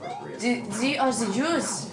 appropriate. The, do, are the oh, Jews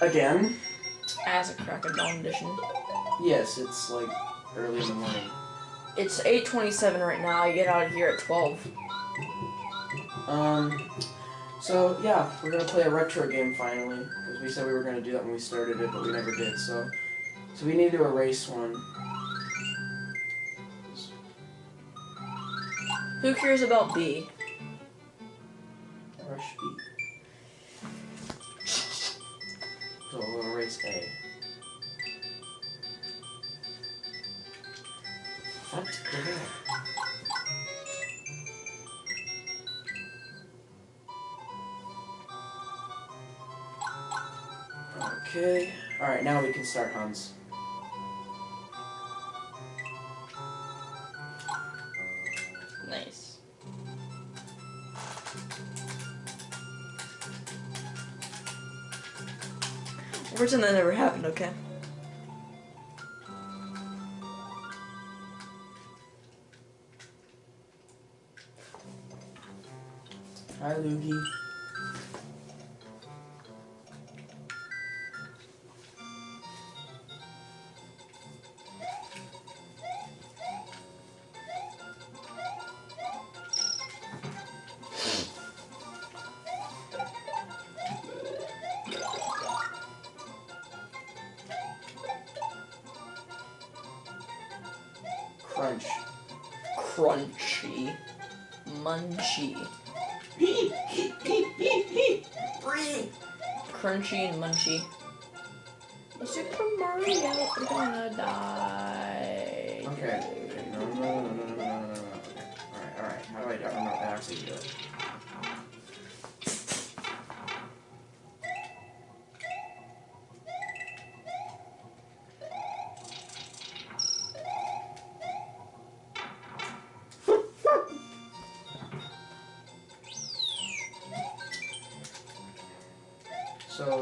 Again. As a crack of dawn edition. Yes, it's like early in the morning. It's 8.27 right now. I get out of here at 12. Um, so yeah, we're gonna play a retro game finally because we said we were gonna do that when we started it, but we never did. So, so we need to erase one. Who cares about B? Rush B. So we'll erase A. What the heck? Okay. Alright, now we can start Hans. Pretend that never happened, okay? Hi, Loogie. crunchy. Munchy. crunchy and munchy. Super Mario, I'm gonna die. Okay. No, no, no, no, no, no, no, no. Okay. Alright, alright. How do I, I don't know how to actually do it.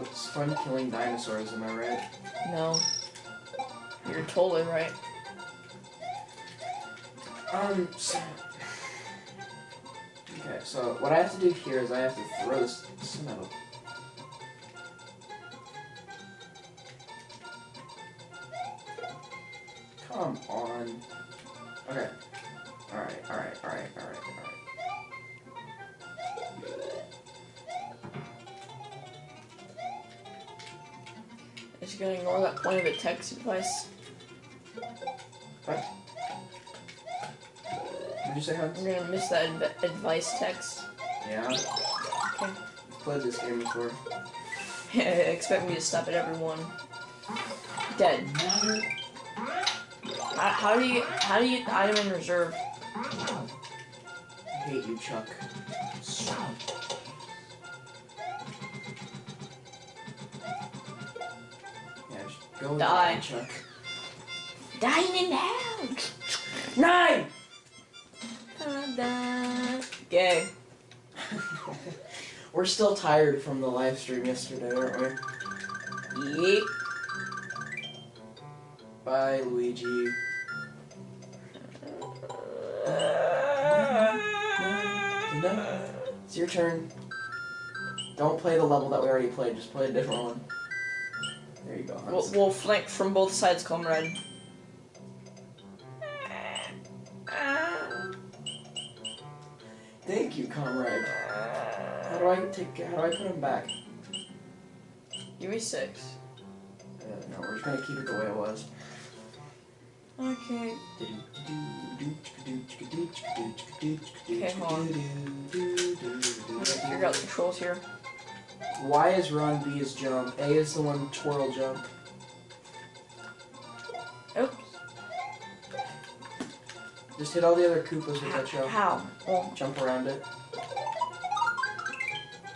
It's fun killing dinosaurs, am I right? No. You're totally right. Um, so... Okay, so what I have to do here is I have to throw this metal. Come on. Okay. Alright, alright, alright, alright, alright. Just gonna ignore that point of a text advice. What? What'd you say, Hans? I'm gonna miss that adv- advice text. Yeah? Okay. Played this game before. Expect me to stop at every one. Dead. How, how do you how do you item in reserve? I hate you, Chuck. Yeah, go Die. die, Chuck. Dying in hell. Nine! Gay. We're still tired from the live stream yesterday, aren't we? Yeep. Bye, Luigi. No, it's your turn. Don't play the level that we already played, just play a different one. Go, We'll, Hans. we'll flank from both sides, comrade. Thank you, comrade. How do I take? How do I put him back? Give me six. Uh, no, we're just gonna keep it the way it was. Okay. Okay, hold on. I'm gonna figure out the controls here. Y is run, B is jump, A is the one twirl jump. Oops. Just hit all the other Koopas with that How? jump. How? Oh, Jump around it.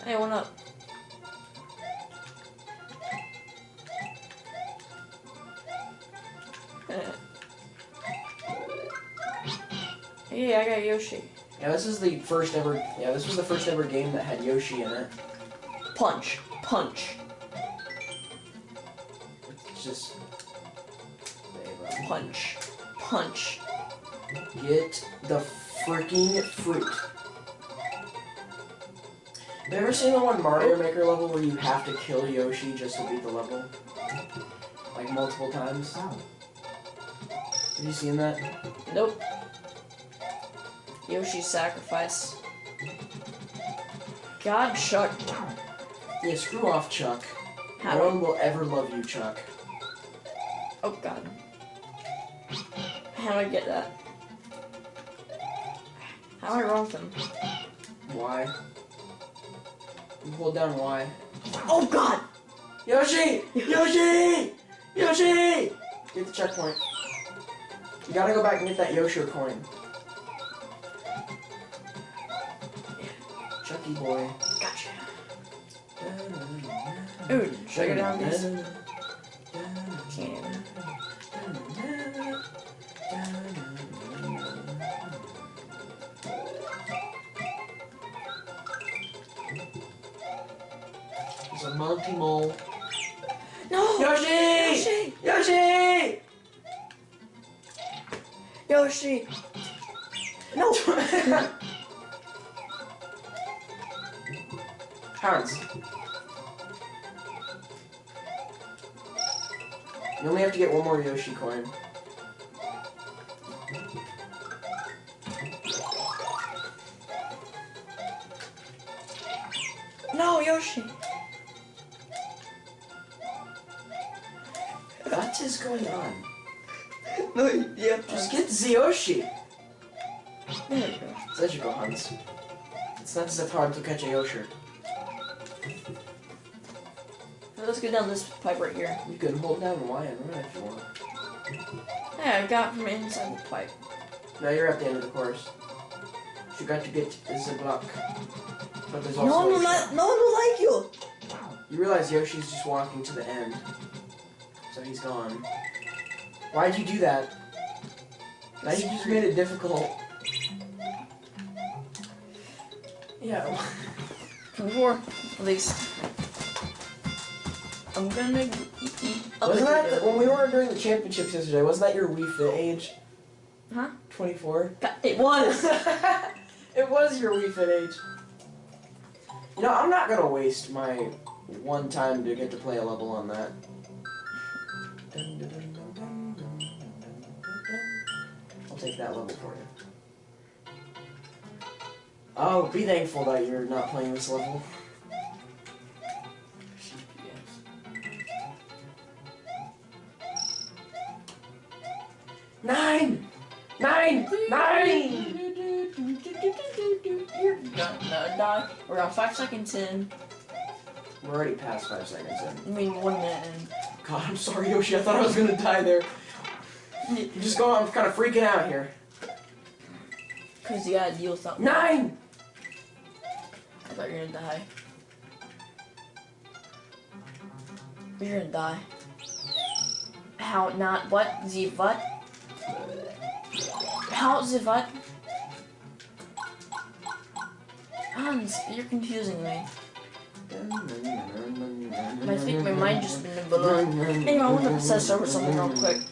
hey, one up. Hey, I got Yoshi. Yeah, this is the first ever. Yeah, this was the first ever game that had Yoshi in it. Punch. Punch. It's just. Punch. Punch. Get the freaking fruit. Have you ever seen the one Mario Maker level where you have to kill Yoshi just to beat the level? Like multiple times? Have you seen that? Nope. Yoshi's sacrifice. God, Chuck. Yeah, screw off, Chuck. No one will ever love you, Chuck. Oh, God. How do I get that? How do I with him? Why? You hold down Y. Oh, God! Yoshi! Yoshi! Yoshi! Get the checkpoint. You gotta go back and get that Yoshi coin. Chucky boy. Gotcha. Ooh, should I go down these? There's a Monty Mole. No! Yoshi! Yoshi! Yoshi! Yoshi! No! Hans. You only have to get one more Yoshi coin. No, Yoshi! What is going on? No, yeah. Just get the Yoshi! There you go. Such a go, Hans. It's not that hard to catch a Yoshi. Let's go down this pipe right here. You can hold down Y and run if you want. Hey, I got from inside the pipe. Now you're at the end of the course. You got to get the block. But there's also No, shot. not, no, no, like you. You realize Yoshi's just walking to the end. So he's gone. Why'd you do that? Now you just made it difficult. Yeah. Before, at least. I'm gonna eat Wasn't that the, when we were during the championships yesterday? Wasn't that your Wii Fit age? Huh? 24. It was. it was your Wii Fit age. You know, I'm not gonna waste my one time to get to play a level on that. I'll take that level for you. Oh, be thankful that you're not playing this level. Nine! Nine! Nine! You're gonna. We're on five seconds in. We're already past five seconds in. I mean, one minute in. God, I'm sorry, Yoshi. I thought I was gonna die there. You just go. I'm kind of freaking out here. Cause you gotta deal something. Nine. I thought you were gonna die. You're gonna die. How not what? The what? How the what? Hans, you're confusing me. I think my mind just been blown. Anyway, I want to obsess over something real quick.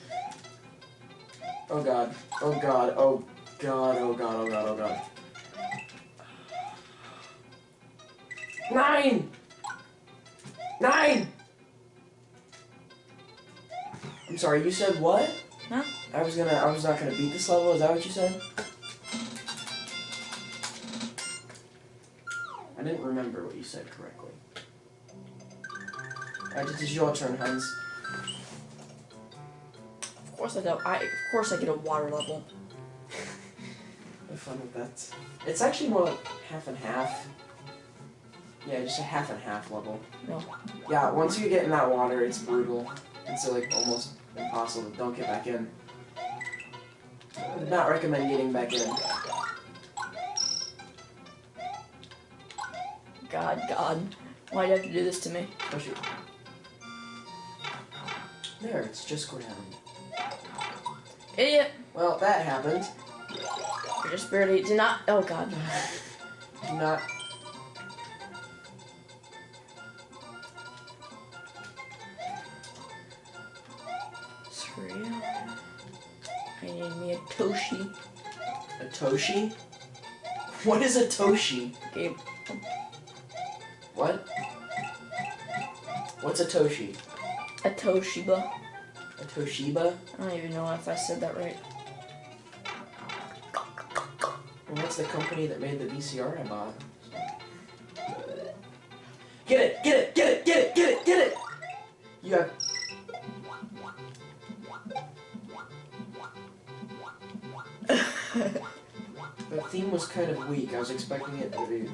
Oh god. Oh god. Oh god. Oh god. Oh god. Oh god. Nine. Nine. I'm sorry, you said what? Huh? I was gonna, I was not gonna beat this level, is that what you said? I didn't remember what you said correctly. Alright, it is your turn, Hans. Of course I don't. I of course I get a water level. Have fun with that. It's actually more like half and half. Yeah, just a half and half level. No. Yeah, once you get in that water, it's brutal. It's like almost impossible. Don't get back in. I Would Not recommend getting back in. God, God. Why'd you have to do this to me? Oh shoot. There, it's just ground. Idiot! Well, that happened. Just barely did not. Oh God. Do not. Toshi. A Toshi? What is a Toshi? Gabe. What? What's a Toshi? A Toshiba. A Toshiba? I don't even know if I said that right. That's the company that made the VCR I bought. Get it! Get it! Get it! Theme was kind of weak. I was expecting it to be.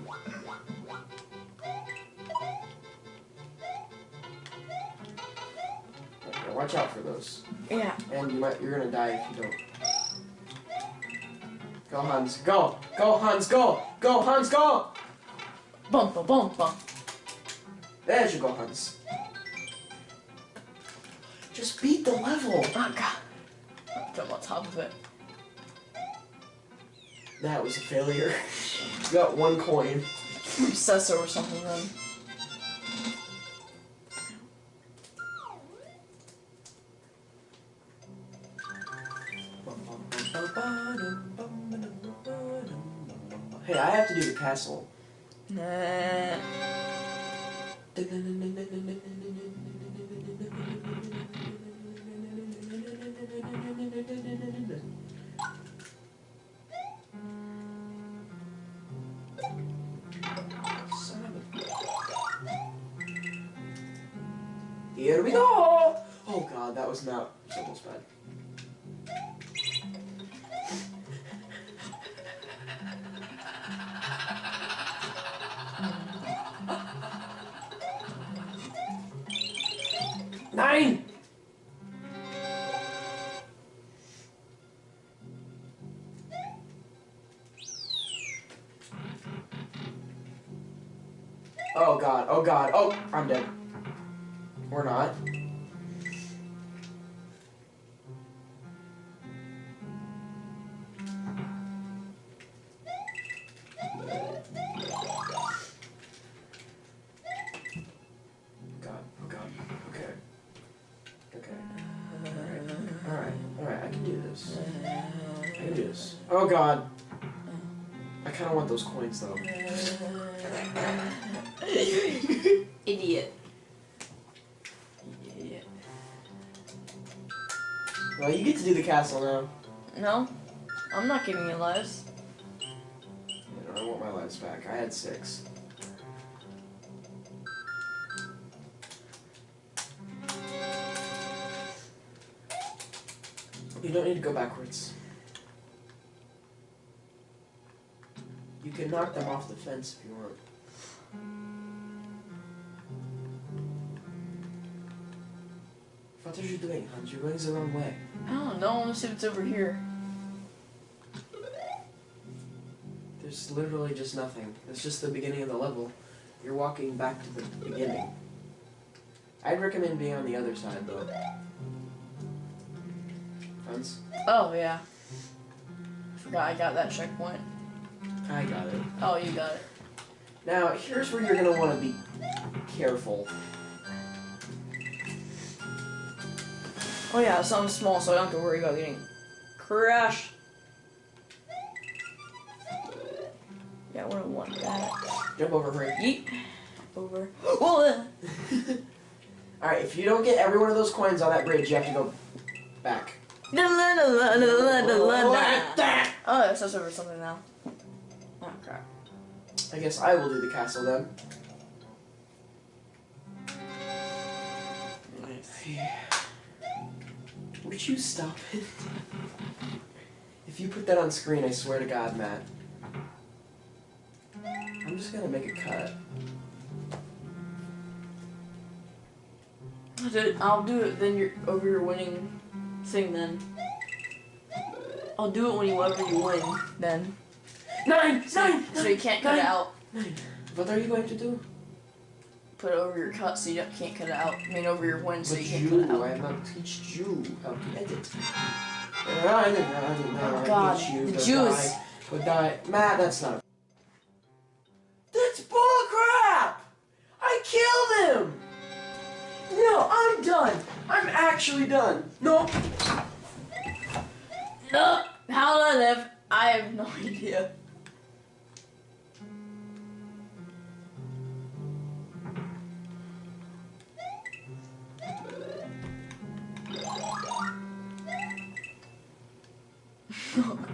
Okay, watch out for those. Yeah. And you might you're gonna die if you don't. Go Hans, go! Go Hans, go! Go Hans, go! Bum bum bum bum. There you go, Hans. Just beat the level. Oh God. Jump on top of it. That was a failure. you got one coin. Obsessor or something then. Hey, I have to do the castle. Nah. Oh god, oh god, oh, I'm dead. We're not. Idiot. Idiot. Well, you get to do the castle now. No, I'm not giving you lives. I want my lives back. I had six. You don't need to go backwards. You can knock them off the fence if you want. What are you doing, Hans? You're going the wrong way. I don't know. Let's see what's over here. There's literally just nothing. It's just the beginning of the level. You're walking back to the beginning. I'd recommend being on the other side, though. Hans? Oh yeah. I Forgot I got that checkpoint. I got it. Oh, you got it. Now, here's where you're gonna want to be careful. Oh yeah, something small, so I don't have to worry about getting crashed. Yeah, I wouldn't want that. Jump over, hurry. Yeet. Over. Whoa. Uh, Alright, if you don't get every one of those coins on that bridge, you have to go back. Oh, it's us over something now. Oh crap. I guess I will do the castle then. Would you stop it? If you put that on screen, I swear to God, Matt. I'm just gonna make a cut. I'll do it, I'll do it then you're over your winning thing then. I'll do it when you whenever you win then. Nine! Nine! So you can't cut it out. What are you going to do? Put it over your cut so you can't cut it out. I mean over your win so But you can't cut it you, I out. have not teach you how to edit. Oh God, Teach you the Jews. To die. Matt, that's not. That's bullcrap! I killed him! No, I'm done. I'm actually done. No. No! How do I live? I have no idea.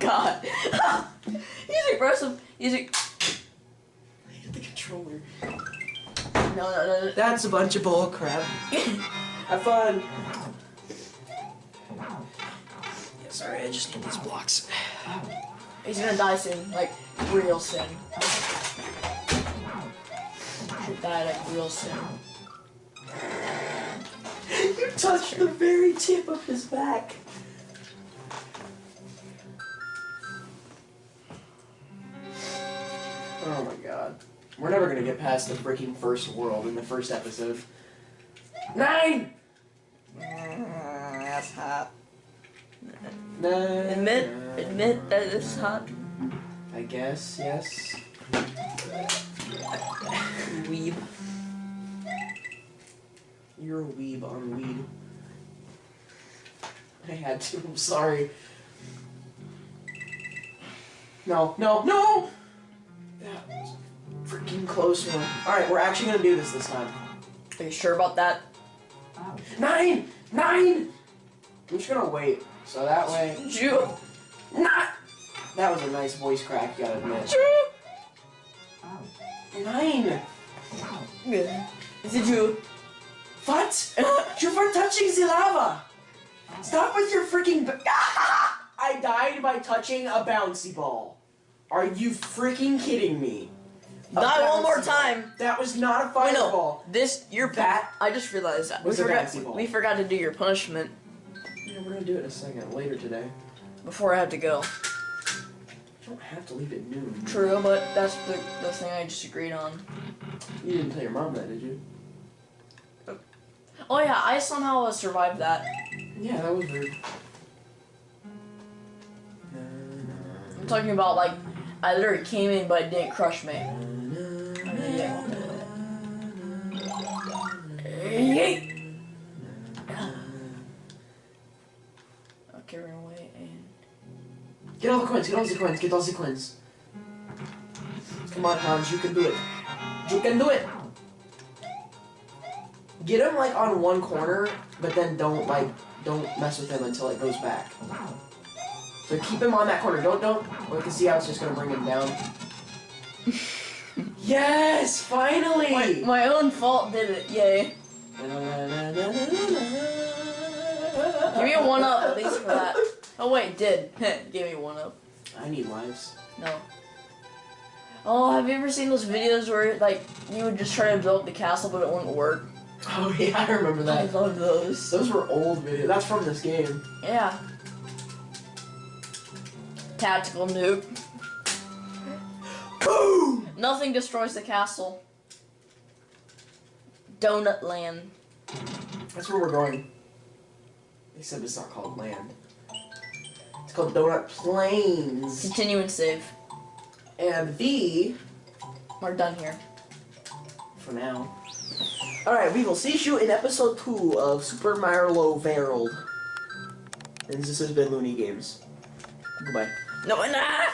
God. He's aggressive. He's a- I hit the controller. no no no. no. That's a bunch of bullcrap. Have fun. Yeah, sorry, I just need these blocks. He's gonna die soon, like real soon. He'll die like real soon. You touched the very tip of his back. We're never gonna get past the freaking first world in the first episode. Nine! Mm, that's hot. Nine. Admit, admit that it's hot. I guess, yes. Weeb. You're a weeb on weed. I had to, I'm sorry. No, no, no! That was a freaking close one. Alright, we're actually gonna do this this time. Are you sure about that? Nine! Nine! I'm just gonna wait. So that way. Jew. Not! That was a nice voice crack, you gotta admit. Jew. Nine! Is it Jew? What? You're for touching the lava! Stop with your freaking. I died by touching a bouncy ball. Are you freaking kidding me? A Die one more bouncy ball. time. That was not a Wait, fireball. no. This your That I just realized that we was a forgot. We forgot to do your punishment Yeah, we're gonna do it in a second, later today. before I have to go. You don't have to leave at noon. True, but that's the the thing I just agreed on. You didn't tell your mom that, did you? Oh yeah, I somehow uh, survived that. Yeah, that was rude. I'm talking about like I literally came in but it didn't crush me. Yeet. Away and Get all the coins, get all the coins, get all the coins. Come on, Hans, you can do it. You can do it! Get him like on one corner, but then don't like don't mess with him until it goes back. So keep him on that corner. Don't don't. We can see how it's just gonna bring him down. yes, finally. my, my own fault did it. Yay! Give me a one up at least for that. Oh wait, did. Give me one up. I need lives. No. Oh, have you ever seen those videos where like you would just try to build the castle but it wouldn't work? Oh yeah, I remember that. I love those. Those were old videos. That's from this game. Yeah. Tactical nuke. Boom! Nothing destroys the castle. Donut Land. That's where we're going. They said it's not called land. It's called Donut Plains. Continue and save. And the, We're done here. for now. Alright, we will see you in episode 2 of Super Mario World. And this has been Looney Games. Goodbye. No, nah!